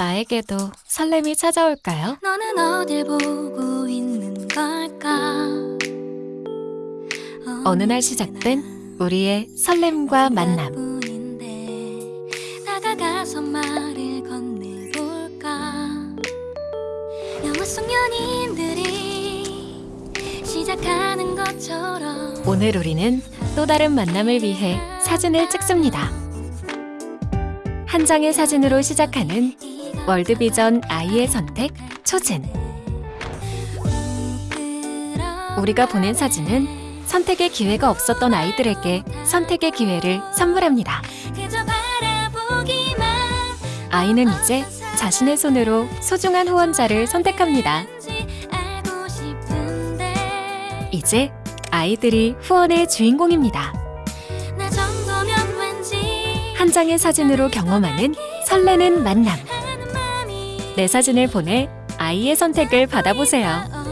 나에게도 설렘이 찾아올까요? 너는 어딜 보고 있는 걸까 어느 날 시작된 우리의 설렘과 만남. 다가가서 말을 건네볼까 영화 속 연인들이 시작하는 것처럼 오늘 우리는 또 다른 만남을 위해 사진을 찍습니다. 한 장의 사진으로 시작하는 월드비전 아이의 선택 초진. 우리가 보낸 사진은 선택의 기회가 없었던 아이들에게 선택의 기회를 선물합니다. 아이는 이제 자신의 손으로 소중한 후원자를 선택합니다. 이제 아이들이 후원의 주인공입니다. 한 장의 사진으로 경험하는 설레는 만남. 내 사진을 보내 아이의 선택을 받아보세요. 어,